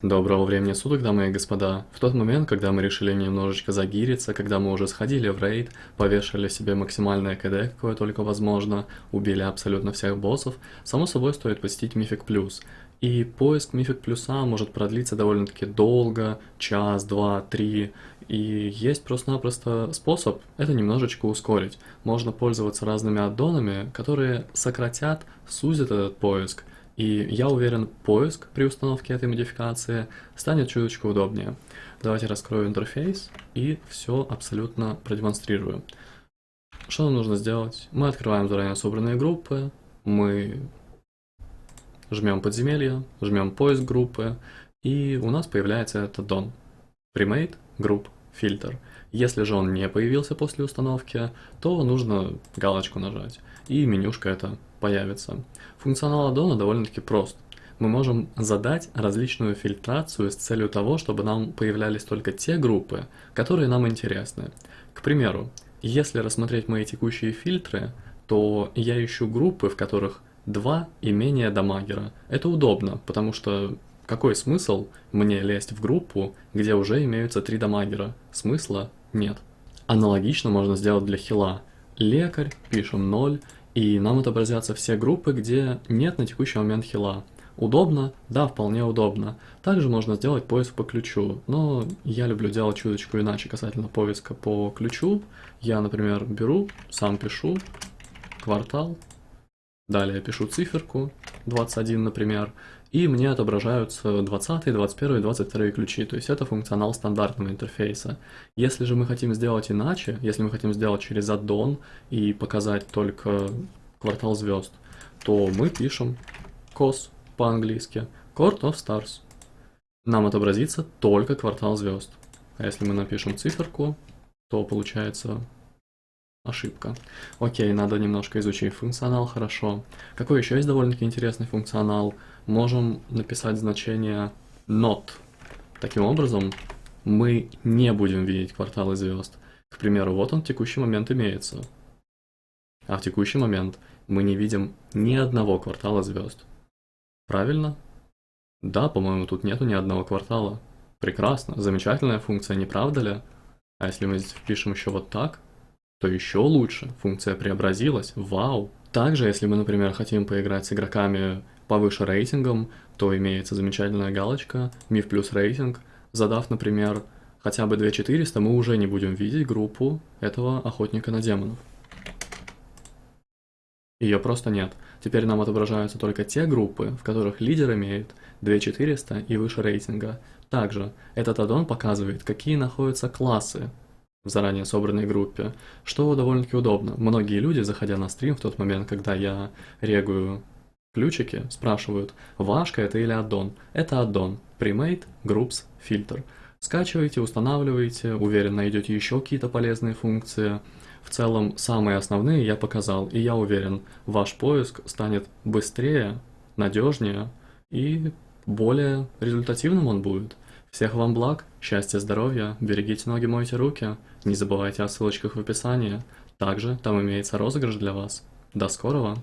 Доброго времени суток, дамы и господа. В тот момент, когда мы решили немножечко загириться, когда мы уже сходили в рейд, повешали себе максимальное КД, какое только возможно, убили абсолютно всех боссов, само собой стоит посетить Мифик Плюс. И поиск Мифик Плюса может продлиться довольно-таки долго, час, два, три, и есть просто-напросто способ это немножечко ускорить. Можно пользоваться разными аддонами, которые сократят, сузят этот поиск, и я уверен, поиск при установке этой модификации станет чуточку удобнее. Давайте раскрою интерфейс и все абсолютно продемонстрирую. Что нам нужно сделать? Мы открываем заранее собранные группы, мы жмем подземелье, жмем поиск группы, и у нас появляется этот дон. Premade Group Filter. Если же он не появился после установки, то нужно галочку нажать, и менюшка это появится. Функционал аддона довольно-таки прост. Мы можем задать различную фильтрацию с целью того, чтобы нам появлялись только те группы, которые нам интересны. К примеру, если рассмотреть мои текущие фильтры, то я ищу группы, в которых два и менее дамагера. Это удобно, потому что какой смысл мне лезть в группу, где уже имеются три дамагера? Смысла нет. Аналогично можно сделать для хила. Лекарь, пишем 0, и нам отобразятся все группы, где нет на текущий момент хила. Удобно? Да, вполне удобно. Также можно сделать поиск по ключу, но я люблю делать чуточку иначе касательно поиска по ключу. Я, например, беру, сам пишу, квартал, далее пишу циферку, 21, например, и мне отображаются 20, 21, 22 ключи, то есть это функционал стандартного интерфейса. Если же мы хотим сделать иначе, если мы хотим сделать через аддон и показать только квартал звезд, то мы пишем COS по-английски, Court of Stars. Нам отобразится только квартал звезд. А если мы напишем циферку, то получается ошибка. Окей, надо немножко изучить функционал, хорошо. Какой еще есть довольно-таки интересный функционал? Можем написать значение not. Таким образом, мы не будем видеть кварталы звезд. К примеру, вот он в текущий момент имеется. А в текущий момент мы не видим ни одного квартала звезд. Правильно? Да, по-моему, тут нету ни одного квартала. Прекрасно, замечательная функция, не правда ли? А если мы здесь впишем еще вот так, то еще лучше, функция преобразилась, вау. Также, если мы, например, хотим поиграть с игроками повыше рейтингом, то имеется замечательная галочка «Миф плюс рейтинг». Задав, например, хотя бы 2400, мы уже не будем видеть группу этого охотника на демонов. Ее просто нет. Теперь нам отображаются только те группы, в которых лидер имеет 2400 и выше рейтинга. Также этот аддон показывает, какие находятся классы в заранее собранной группе, что довольно-таки удобно. Многие люди, заходя на стрим в тот момент, когда я регую ключики, спрашивают, вашка это или аддон. Это аддон, Premade Groups Filter. Скачивайте, устанавливайте, уверен, найдете еще какие-то полезные функции. В целом, самые основные я показал, и я уверен, ваш поиск станет быстрее, надежнее и более результативным он будет. Всех вам благ, счастья, здоровья, берегите ноги, мойте руки, не забывайте о ссылочках в описании. Также там имеется розыгрыш для вас. До скорого!